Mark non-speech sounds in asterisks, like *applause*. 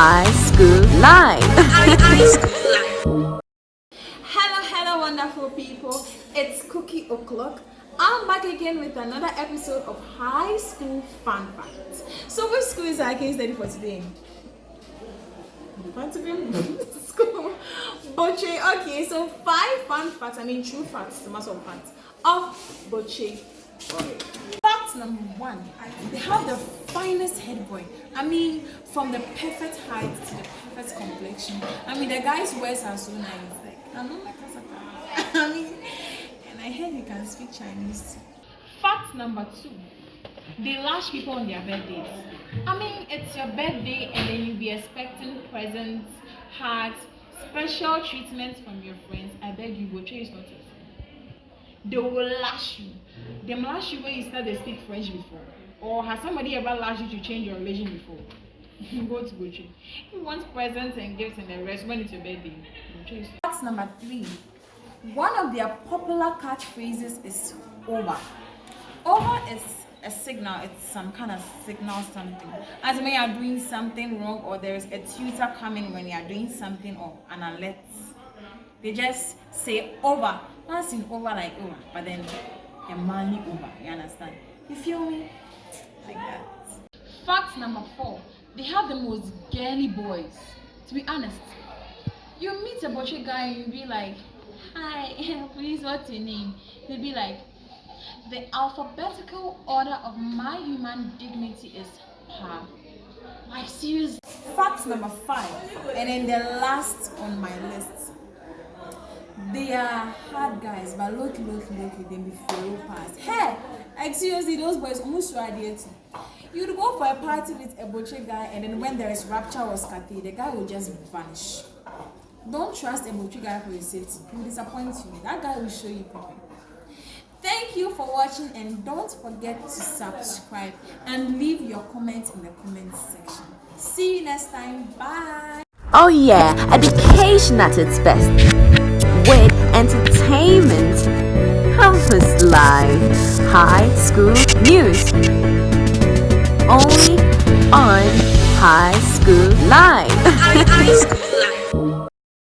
*laughs* High School life. Hello, hello, wonderful people. It's Cookie O'Clock. I'm back again with another episode of High School Fun Facts. So, which school is our case study for today? What *laughs* school? Boche. Okay, so five fun facts. I mean, true facts, the mass of facts of Boche. Fact number one: They have the finest head boy. I mean, from the perfect height to the perfect complexion. I mean, the guy's words are so nice. Like, I'm not like Kasaka. *laughs* I mean, and I heard you can speak Chinese. Fact number two: They lash people on their birthdays. I mean, it's your birthday, and then you'll be expecting presents, hugs, special treatment from your friends. I beg you, go chase not it. They will lash you. They lash you when you start to speak French before. Or has somebody ever lashed you to change your religion before? *laughs* Go to Gochi. If you want presents and gifts and the rest, when it's your birthday. Fact number three. One of their popular catchphrases is over. Over is a signal, it's some kind of signal something. As when you are doing something wrong or there is a tutor coming when you are doing something or an alert. They just say over. Not in over like over, but then manly over. Oh, you understand? You feel me? Like that. Fact number four. They have the most girly boys. To be honest, you meet a butcher guy and you be like, Hi, *laughs* please, what's your name? He'll be like, The alphabetical order of my human dignity is Pa. Like, serious. Fact number five, and then the last on my list. They are hard guys, but look, look, look, they be flow past. Hey, like seriously, those boys almost your idea too. You'd go for a party with a butcher guy, and then when there is rapture or scatty, the guy will just vanish. Don't trust a butcher guy for your safety. He will disappoint you. That guy will show you people. Thank you for watching, and don't forget to subscribe and leave your comments in the comment section. See you next time. Bye. Oh yeah, education at its best. With entertainment. Campus Live. High School News. Only on High School Live. *laughs*